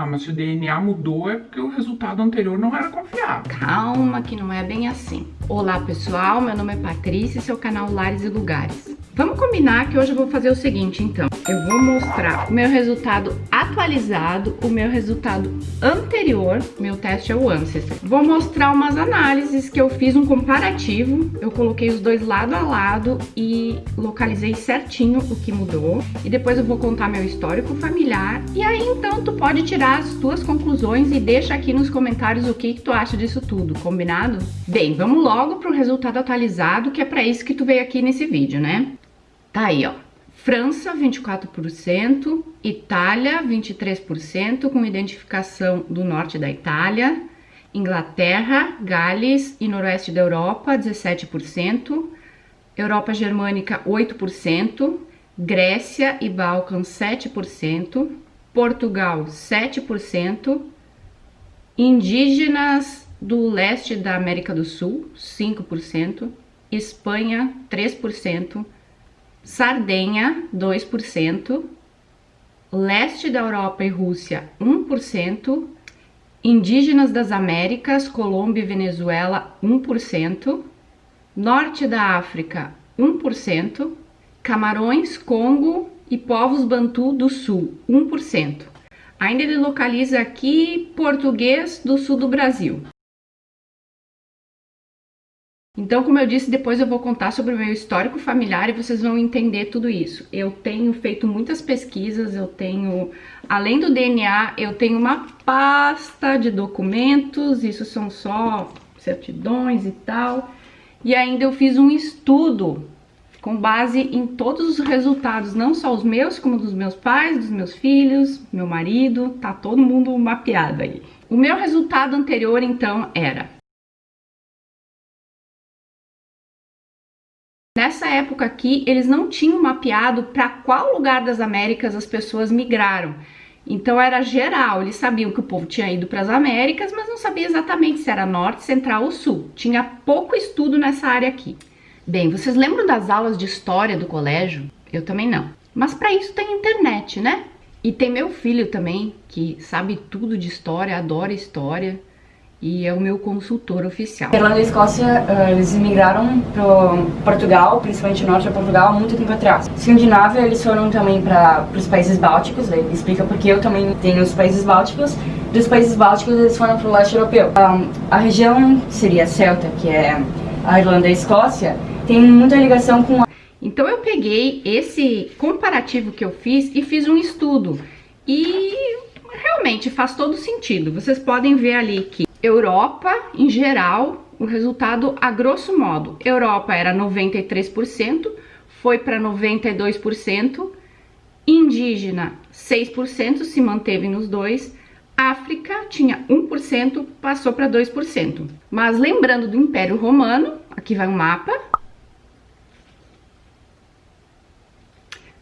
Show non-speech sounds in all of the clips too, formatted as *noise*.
Ah, mas se o DNA mudou é porque o resultado anterior não era confiável. Calma que não é bem assim. Olá pessoal, meu nome é Patrícia e seu canal Lares e Lugares. Vamos combinar que hoje eu vou fazer o seguinte, então. Eu vou mostrar o meu resultado atualizado, o meu resultado anterior, meu teste é o Ancestor. Vou mostrar umas análises que eu fiz um comparativo, eu coloquei os dois lado a lado e localizei certinho o que mudou. E depois eu vou contar meu histórico familiar. E aí, então, tu pode tirar as tuas conclusões e deixa aqui nos comentários o que, que tu acha disso tudo, combinado? Bem, vamos logo pro resultado atualizado, que é para isso que tu veio aqui nesse vídeo, né? Tá aí, ó. França, 24%, Itália, 23%, com identificação do norte da Itália, Inglaterra, Gales e noroeste da Europa, 17%, Europa Germânica, 8%, Grécia e Balcãs, 7%, Portugal, 7%, indígenas do leste da América do Sul, 5%, Espanha, 3%, Sardenha, 2%, leste da Europa e Rússia, 1%, indígenas das Américas, Colômbia e Venezuela, 1%, norte da África, 1%, Camarões, Congo e povos Bantu do Sul, 1%. Ainda ele localiza aqui português do sul do Brasil. Então, como eu disse, depois eu vou contar sobre o meu histórico familiar e vocês vão entender tudo isso. Eu tenho feito muitas pesquisas, eu tenho, além do DNA, eu tenho uma pasta de documentos, isso são só certidões e tal. E ainda eu fiz um estudo com base em todos os resultados, não só os meus, como dos meus pais, dos meus filhos, meu marido, tá todo mundo mapeado aí. O meu resultado anterior, então, era época aqui, eles não tinham mapeado para qual lugar das Américas as pessoas migraram. Então era geral, eles sabiam que o povo tinha ido para as Américas, mas não sabia exatamente se era norte, central ou sul. Tinha pouco estudo nessa área aqui. Bem, vocês lembram das aulas de história do colégio? Eu também não. Mas para isso tem internet, né? E tem meu filho também, que sabe tudo de história, adora história e é o meu consultor oficial. Irlanda e Escócia, uh, eles imigraram para Portugal, principalmente norte de Portugal, há muito tempo atrás. Escandinávia, eles foram também para os países bálticos, daí explica porque eu também tenho os países bálticos. Dos países bálticos, eles foram para o leste europeu. Um, a região seria Celta, que é a Irlanda e a Escócia, tem muita ligação com... A... Então eu peguei esse comparativo que eu fiz e fiz um estudo. E realmente faz todo sentido. Vocês podem ver ali que Europa, em geral, o resultado a grosso modo, Europa era 93%, foi para 92%, indígena 6%, se manteve nos dois, África tinha 1%, passou para 2%. Mas lembrando do Império Romano, aqui vai um mapa,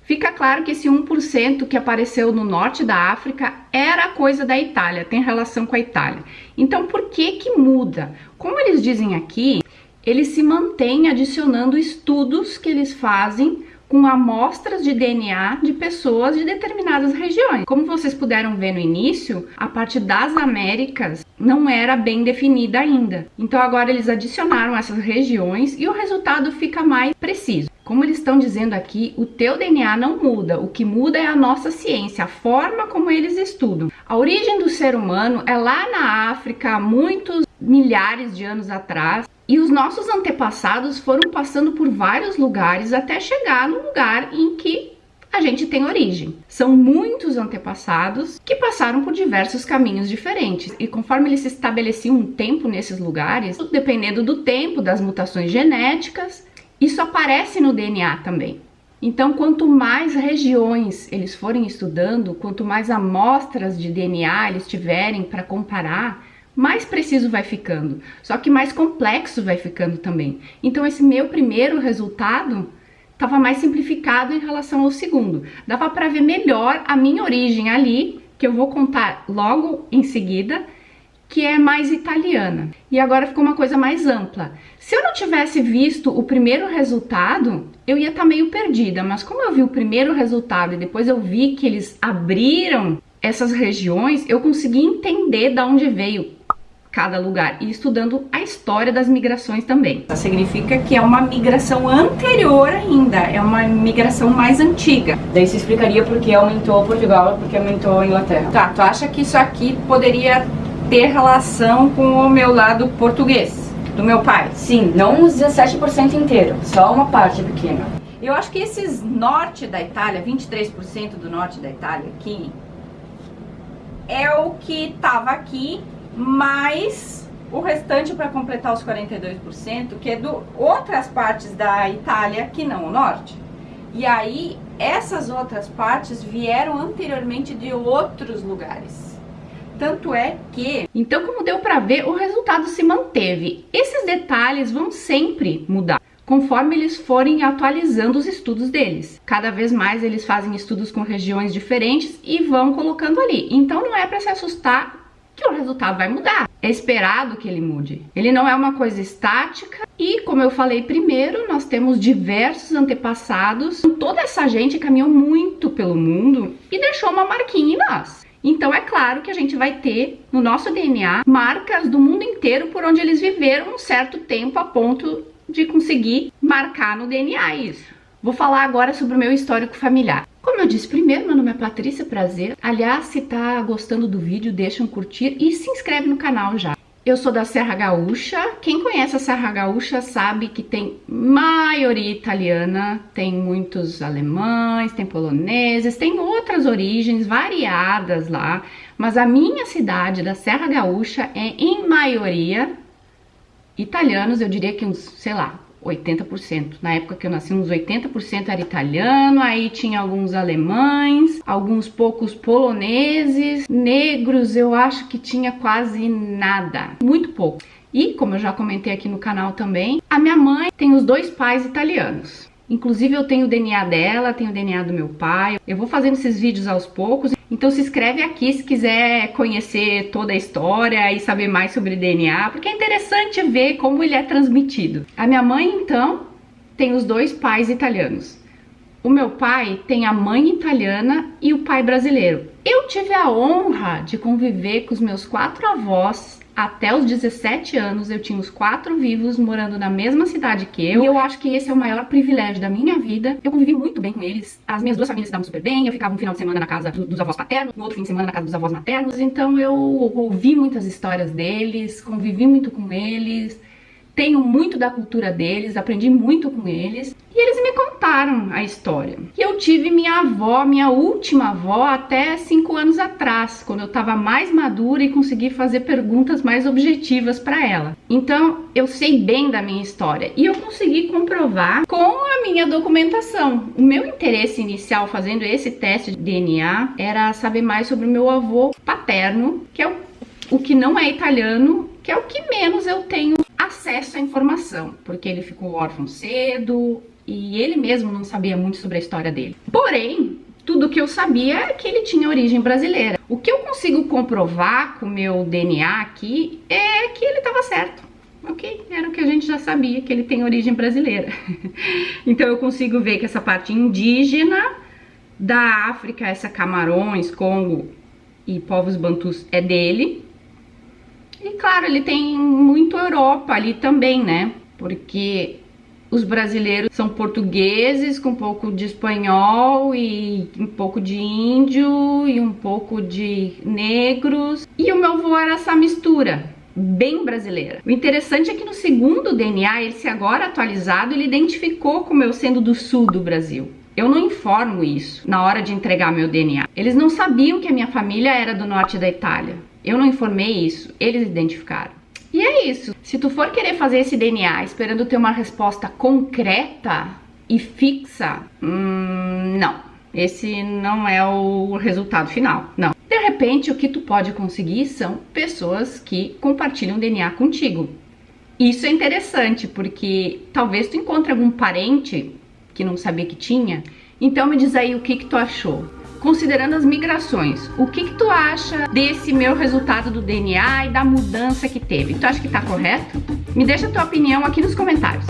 Fica claro que esse 1% que apareceu no norte da África era coisa da Itália, tem relação com a Itália. Então, por que que muda? Como eles dizem aqui, eles se mantêm adicionando estudos que eles fazem com amostras de DNA de pessoas de determinadas regiões. Como vocês puderam ver no início, a parte das Américas não era bem definida ainda. Então agora eles adicionaram essas regiões e o resultado fica mais preciso. Como eles estão dizendo aqui, o teu DNA não muda, o que muda é a nossa ciência, a forma como eles estudam. A origem do ser humano é lá na África, há muitos milhares de anos atrás, e os nossos antepassados foram passando por vários lugares até chegar no lugar em que a gente tem origem. São muitos antepassados que passaram por diversos caminhos diferentes e conforme eles se estabeleciam um tempo nesses lugares, dependendo do tempo, das mutações genéticas, isso aparece no DNA também. Então, quanto mais regiões eles forem estudando, quanto mais amostras de DNA eles tiverem para comparar, mais preciso vai ficando, só que mais complexo vai ficando também. Então, esse meu primeiro resultado estava mais simplificado em relação ao segundo. Dava para ver melhor a minha origem ali, que eu vou contar logo em seguida, que é mais italiana. E agora ficou uma coisa mais ampla. Se eu não tivesse visto o primeiro resultado, eu ia estar tá meio perdida, mas como eu vi o primeiro resultado e depois eu vi que eles abriram essas regiões, eu consegui entender de onde veio cada lugar e estudando a história das migrações também. Significa que é uma migração anterior ainda, é uma migração mais antiga. Daí se explicaria por que aumentou Portugal e por que aumentou a Inglaterra. Tá, tu acha que isso aqui poderia ter relação com o meu lado português, do meu pai? Sim, não os 17% inteiro, só uma parte pequena. Eu acho que esses norte da Itália, 23% do norte da Itália aqui, é o que tava aqui mais o restante para completar os 42%, que é do outras partes da Itália que não o norte. E aí, essas outras partes vieram anteriormente de outros lugares. Tanto é que... Então, como deu para ver, o resultado se manteve. Esses detalhes vão sempre mudar conforme eles forem atualizando os estudos deles. Cada vez mais eles fazem estudos com regiões diferentes e vão colocando ali. Então não é para se assustar que o resultado vai mudar. É esperado que ele mude. Ele não é uma coisa estática e, como eu falei primeiro, nós temos diversos antepassados. Toda essa gente caminhou muito pelo mundo e deixou uma marquinha em nós. Então é claro que a gente vai ter no nosso DNA marcas do mundo inteiro por onde eles viveram um certo tempo a ponto de conseguir marcar no DNA isso. Vou falar agora sobre o meu histórico familiar. Como eu disse primeiro, meu nome é Patrícia Prazer. Aliás, se tá gostando do vídeo, deixa um curtir e se inscreve no canal já. Eu sou da Serra Gaúcha. Quem conhece a Serra Gaúcha sabe que tem maioria italiana, tem muitos alemães, tem poloneses, tem outras origens variadas lá. Mas a minha cidade da Serra Gaúcha é em maioria italianos, eu diria que uns, sei lá, 80%. Na época que eu nasci, uns 80% era italiano, aí tinha alguns alemães, alguns poucos poloneses, negros eu acho que tinha quase nada, muito pouco. E, como eu já comentei aqui no canal também, a minha mãe tem os dois pais italianos. Inclusive eu tenho o DNA dela, tenho o DNA do meu pai. Eu vou fazendo esses vídeos aos poucos. Então se inscreve aqui se quiser conhecer toda a história e saber mais sobre DNA, porque é interessante ver como ele é transmitido. A minha mãe, então, tem os dois pais italianos. O meu pai tem a mãe italiana e o pai brasileiro. Eu tive a honra de conviver com os meus quatro avós até os 17 anos eu tinha os quatro vivos morando na mesma cidade que eu. E eu acho que esse é o maior privilégio da minha vida. Eu convivi muito bem com eles. As minhas duas famílias se davam super bem. Eu ficava um final de semana na casa dos avós paternos, no outro fim de semana na casa dos avós maternos. Então eu ouvi muitas histórias deles, convivi muito com eles tenho muito da cultura deles, aprendi muito com eles e eles me contaram a história. E eu tive minha avó, minha última avó, até cinco anos atrás, quando eu estava mais madura e consegui fazer perguntas mais objetivas para ela. Então eu sei bem da minha história e eu consegui comprovar com a minha documentação. O meu interesse inicial fazendo esse teste de DNA era saber mais sobre o meu avô paterno, que é o, o que não é italiano, que é o que menos eu tenho acesso à informação, porque ele ficou órfão cedo e ele mesmo não sabia muito sobre a história dele. Porém, tudo que eu sabia é que ele tinha origem brasileira. O que eu consigo comprovar com o meu DNA aqui é que ele estava certo. Ok, era o que a gente já sabia, que ele tem origem brasileira. *laughs* então eu consigo ver que essa parte indígena da África, essa Camarões, Congo e povos bantus é dele. E claro, ele tem muito Europa ali também, né? Porque os brasileiros são portugueses com um pouco de espanhol e um pouco de índio e um pouco de negros. E o meu avô era essa mistura, bem brasileira. O interessante é que no segundo DNA, esse agora atualizado, ele identificou como eu sendo do sul do Brasil. Eu não informo isso na hora de entregar meu DNA. Eles não sabiam que a minha família era do norte da Itália. Eu não informei isso, eles identificaram. E é isso. Se tu for querer fazer esse DNA esperando ter uma resposta concreta e fixa, hum, não. Esse não é o resultado final, não. De repente, o que tu pode conseguir são pessoas que compartilham DNA contigo. Isso é interessante, porque talvez tu encontre algum parente que não sabia que tinha. Então me diz aí o que que tu achou considerando as migrações, o que, que tu acha desse meu resultado do DNA e da mudança que teve? Tu acha que tá correto? Me deixa a tua opinião aqui nos comentários.